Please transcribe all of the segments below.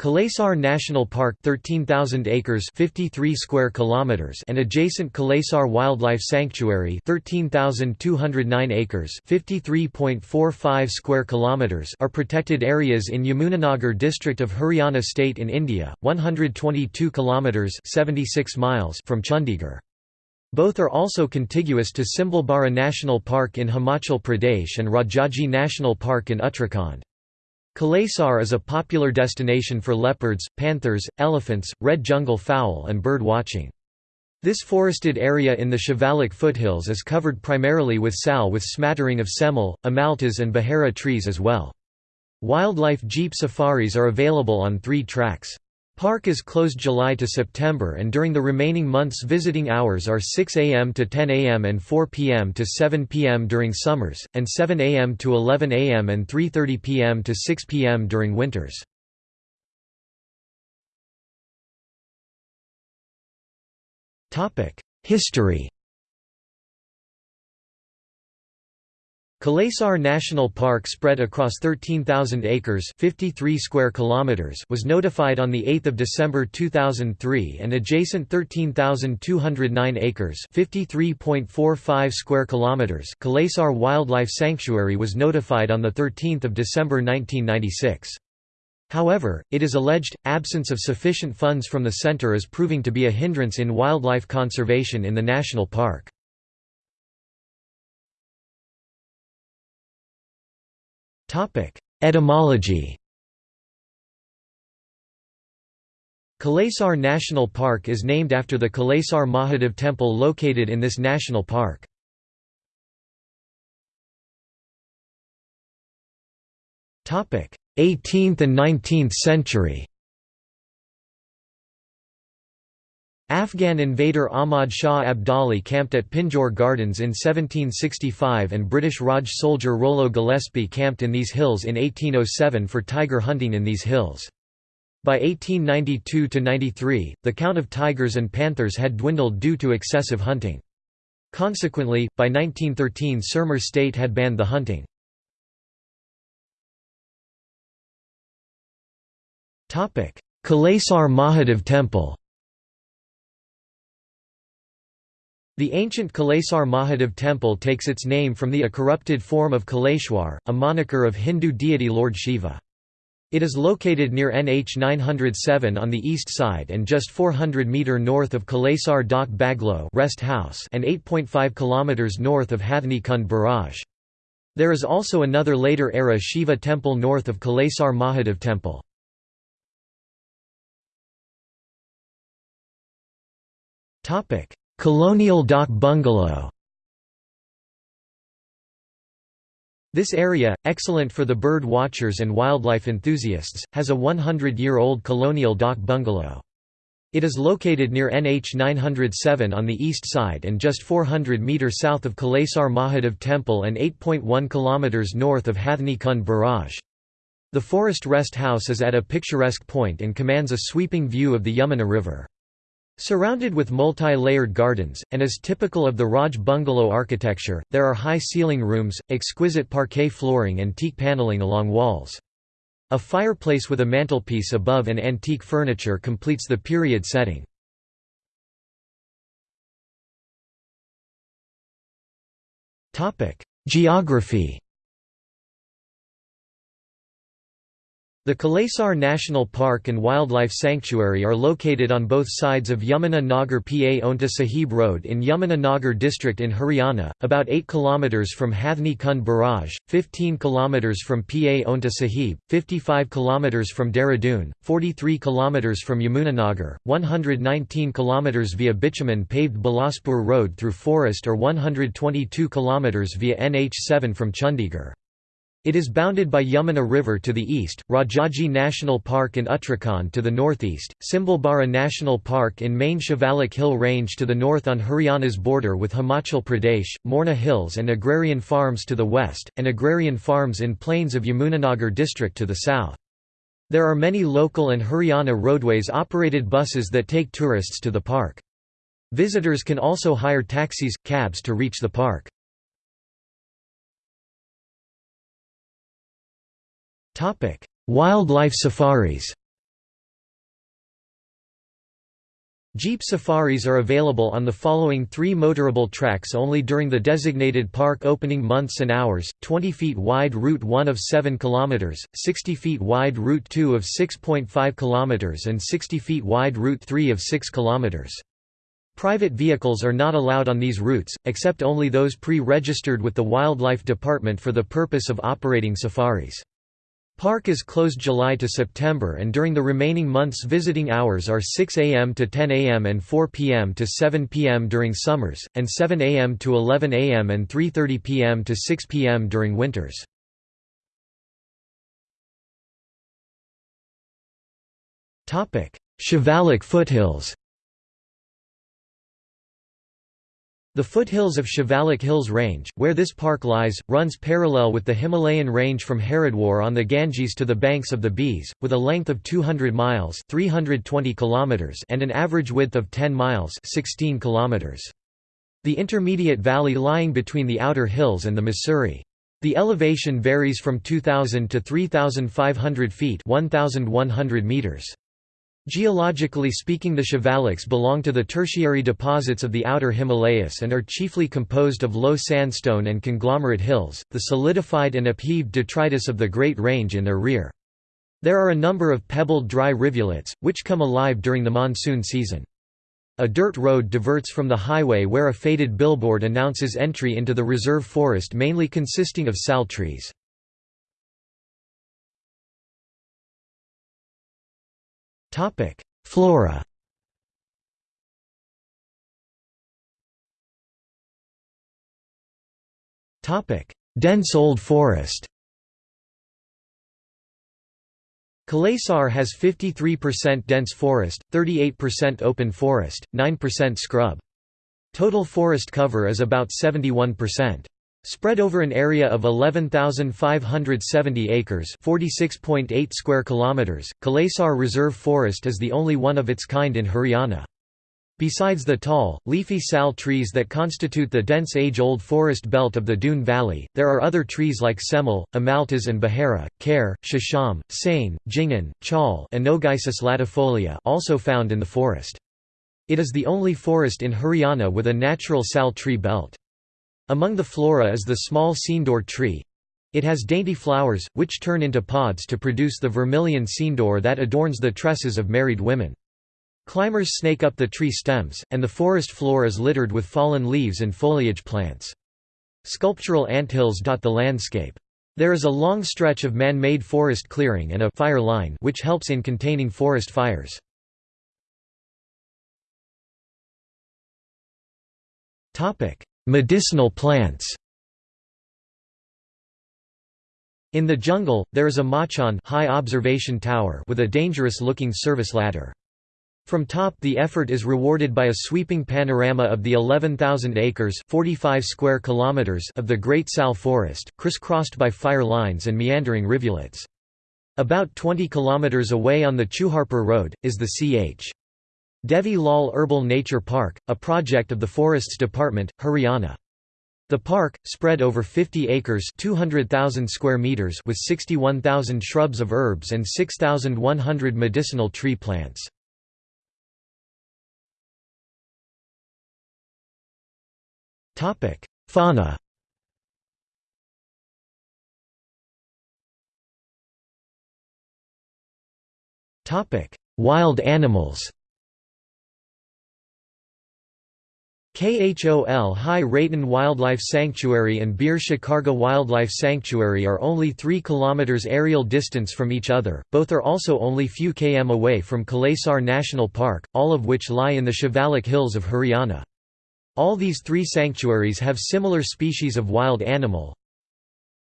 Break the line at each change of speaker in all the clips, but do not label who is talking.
Kalesar National Park 13,000 acres 53 square kilometers and adjacent Kalesar Wildlife Sanctuary 13,209 acres 53.45 square kilometers are protected areas in Yamunanagar district of Haryana state in India 122 kilometers 76 miles from Chandigarh. Both are also contiguous to Simbalbara National Park in Himachal Pradesh and Rajaji National Park in Uttarakhand Kalesar is a popular destination for leopards, panthers, elephants, red jungle fowl and bird watching. This forested area in the Shivalik foothills is covered primarily with sal with smattering of semel, amaltas and bahara trees as well. Wildlife jeep safaris are available on three tracks. Park is closed July to September and during the remaining months visiting hours are 6 am to 10 am and 4 pm to 7 pm during summers, and 7 am to 11 am and 3.30 pm to 6 pm during winters. History Kalesar National Park spread across 13,000 acres 53 square kilometers was notified on 8 December 2003 and adjacent 13,209 acres 53.45 square kilometers Kalesar Wildlife Sanctuary was notified on 13 December 1996. However, it is alleged, absence of sufficient funds from the centre is proving to be a hindrance in wildlife conservation in the national park. Etymology Kalesar National Park is named after the Kalesar Mahadev temple located in this national park. Topic: 18th and 19th century. Afghan invader Ahmad Shah Abdali camped at Pinjore Gardens in 1765 and British Raj soldier Rollo Gillespie camped in these hills in 1807 for tiger hunting in these hills. By 1892–93, the count of tigers and panthers had dwindled due to excessive hunting. Consequently, by 1913 Sirmur state had banned the hunting. Kalesar Mahadev Temple The ancient Kalesar Mahadev temple takes its name from the a corrupted form of Kaleshwar, a moniker of Hindu deity Lord Shiva. It is located near NH 907 on the east side and just 400 meter north of Kalesar Dak Baglo rest house and 8.5 kilometers north of Hathni Kund barrage. There is also another later era Shiva temple north of Kalesar Mahadev temple. Topic: Colonial Dak Bungalow This area, excellent for the bird watchers and wildlife enthusiasts, has a 100-year-old colonial dak bungalow. It is located near NH 907 on the east side and just 400 metres south of Kalesar Mahadev Temple and 8.1 km north of Hathni Kund Barrage. The forest rest house is at a picturesque point and commands a sweeping view of the Yamuna River. Surrounded with multi-layered gardens, and as typical of the Raj bungalow architecture, there are high ceiling rooms, exquisite parquet flooring and teak paneling along walls. A fireplace with a mantelpiece above and antique furniture completes the period setting. Geography The Kalesar National Park and Wildlife Sanctuary are located on both sides of Yamuna Nagar Paonta Sahib Road in Yamuna Nagar district in Haryana, about 8 km from Hathni Kund Barrage, 15 km from Paonta Sahib, 55 km from Dehradun, 43 km from Yamunanagar, 119 km via bitumen paved Bilaspur Road through forest or 122 km via NH7 from Chandigarh. It is bounded by Yamuna River to the east, Rajaji National Park in Uttarakhand to the northeast, Simbalbara National Park in main Shivalik Hill Range to the north on Haryana's border with Himachal Pradesh, Morna Hills and agrarian farms to the west, and agrarian farms in plains of Yamunanagar district to the south. There are many local and Haryana roadways operated buses that take tourists to the park. Visitors can also hire taxis, cabs to reach the park. Wildlife safaris Jeep safaris are available on the following three motorable tracks only during the designated park opening months and hours, 20 feet wide Route 1 of 7 km, 60 feet wide Route 2 of 6.5 km and 60 feet wide Route 3 of 6 km. Private vehicles are not allowed on these routes, except only those pre-registered with the Wildlife Department for the purpose of operating safaris. Park is closed July to September and during the remaining months visiting hours are 6 am to 10 am and 4 pm to 7 pm during summers, and 7 am to 11 am and 3.30 pm to 6 pm during winters. Shivalik foothills The foothills of Shivalik Hills Range, where this park lies, runs parallel with the Himalayan range from Haridwar on the Ganges to the banks of the Beas, with a length of 200 miles 320 kilometers and an average width of 10 miles 16 kilometers. The intermediate valley lying between the outer hills and the Mussoorie. The elevation varies from 2,000 to 3,500 feet 1,100 meters. Geologically speaking the Shivaliks belong to the tertiary deposits of the outer Himalayas and are chiefly composed of low sandstone and conglomerate hills, the solidified and upheaved detritus of the Great Range in their rear. There are a number of pebbled dry rivulets, which come alive during the monsoon season. A dirt road diverts from the highway where a faded billboard announces entry into the reserve forest mainly consisting of sal trees. Topic: Flora. Topic: Dense old forest. Kalesar has 53% dense forest, 38% open forest, 9% scrub. Total forest cover is about 71%. Spread over an area of 11,570 acres (46.8 square kilometers), Kalesar Reserve Forest is the only one of its kind in Haryana. Besides the tall, leafy sal trees that constitute the dense age-old forest belt of the Doon Valley, there are other trees like semel, amaltas and bahara, kher, shisham, sain, jingan, chal and Anogeissus latifolia also found in the forest. It is the only forest in Haryana with a natural sal tree belt. Among the flora is the small sindoor tree. It has dainty flowers, which turn into pods to produce the vermilion sindoor that adorns the tresses of married women. Climbers snake up the tree stems, and the forest floor is littered with fallen leaves and foliage plants. Sculptural anthills dot the landscape. There is a long stretch of man-made forest clearing and a fire line which helps in containing forest fires. Topic: Medicinal plants In the jungle, there is a machan high observation tower with a dangerous-looking service ladder. From top the effort is rewarded by a sweeping panorama of the 11,000 acres 45 square kilometers of the Great Sal Forest, crisscrossed by fire lines and meandering rivulets. About 20 kilometers away on the Chuharpur Road, is the Ch. Devi Lal Herbal Nature Park, a project of the Forests Department, Haryana. The park, spread over 50 acres 200,000 square meters with 61,000 shrubs of herbs and 6,100 medicinal tree plants. Fauna Wild animals KHOL Hi-Raitan Wildlife Sanctuary and Bir Shikargah Wildlife Sanctuary are only 3 km aerial distance from each other, both are also only few km away from Kalesar National Park, all of which lie in the Shivalik Hills of Haryana. All these three sanctuaries have similar species of wild animal,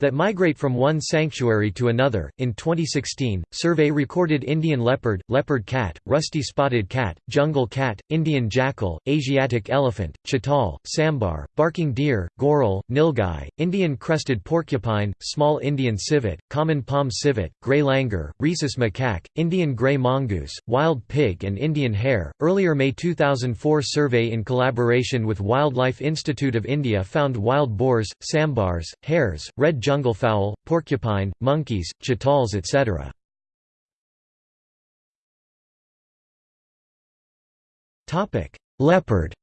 that migrate from one sanctuary to another. In 2016, survey recorded Indian leopard, leopard cat, rusty spotted cat, jungle cat, Indian jackal, Asiatic elephant, chital, sambar, barking deer, goral, nilgai, Indian crested porcupine, small Indian civet, common palm civet, gray langur, rhesus macaque, Indian gray mongoose, wild pig, and Indian hare. Earlier May 2004 survey in collaboration with Wildlife Institute of India found wild boars, sambars, hares, red junglefowl, porcupine, monkeys, chitals etc. Leopard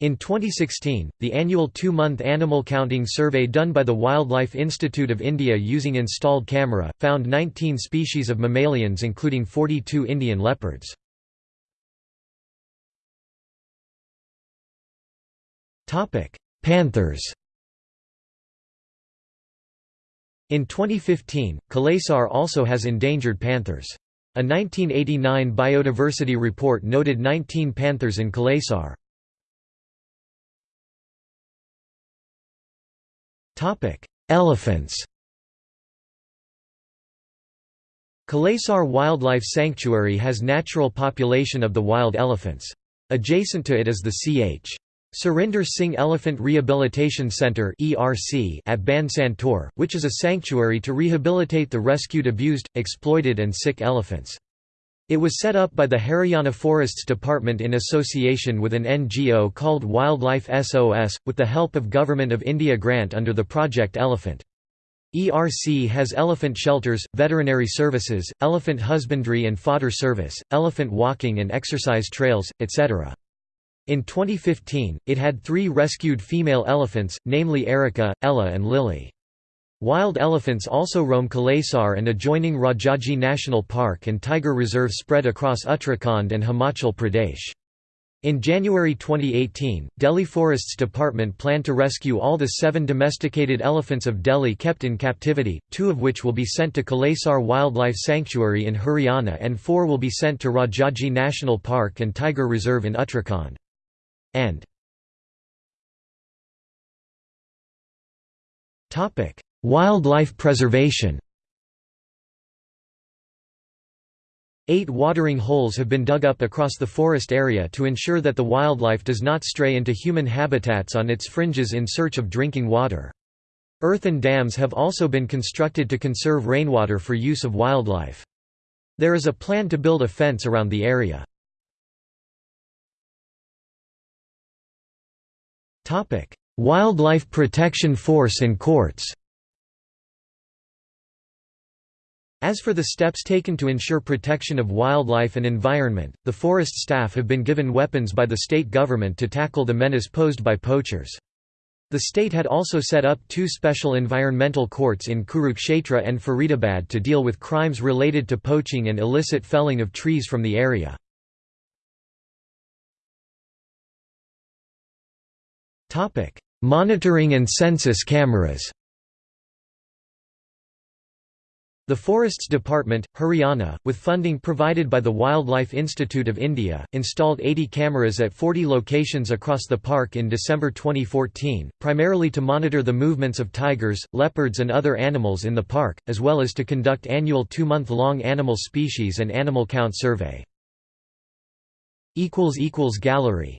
In 2016, the annual two-month animal counting survey done by the Wildlife Institute of India using installed camera, found 19 species of mammalians including 42 Indian leopards. Panthers In 2015, Kalesar also has endangered panthers. A 1989 biodiversity report noted 19 panthers in Kalesar. Elephants Kalesar Wildlife Sanctuary has natural population of the wild elephants. Adjacent to it is the Ch. Surinder Singh Elephant Rehabilitation Centre at Ban which is a sanctuary to rehabilitate the rescued abused, exploited and sick elephants. It was set up by the Haryana Forests Department in association with an NGO called Wildlife SOS, with the help of Government of India grant under the Project Elephant. ERC has elephant shelters, veterinary services, elephant husbandry and fodder service, elephant walking and exercise trails, etc. In 2015, it had three rescued female elephants, namely Erica, Ella and Lily. Wild elephants also roam Kalesar and adjoining Rajaji National Park and Tiger Reserve spread across Uttarakhand and Himachal Pradesh. In January 2018, Delhi Forests Department planned to rescue all the seven domesticated elephants of Delhi kept in captivity, two of which will be sent to Kalesar Wildlife Sanctuary in Haryana and four will be sent to Rajaji National Park and Tiger Reserve in Uttarakhand and Wildlife preservation Eight watering holes have been dug up across the forest area to ensure that the wildlife does not stray into human habitats on its fringes in search of drinking water. Earthen dams have also been constructed to conserve rainwater for use of wildlife. There is a plan to build a fence around the area. Wildlife Protection Force and courts As for the steps taken to ensure protection of wildlife and environment, the forest staff have been given weapons by the state government to tackle the menace posed by poachers. The state had also set up two special environmental courts in Kurukshetra and Faridabad to deal with crimes related to poaching and illicit felling of trees from the area. Topic: Monitoring and census cameras. The Forests Department, Haryana, with funding provided by the Wildlife Institute of India, installed 80 cameras at 40 locations across the park in December 2014, primarily to monitor the movements of tigers, leopards and other animals in the park, as well as to conduct annual two-month-long animal species and animal count survey. Gallery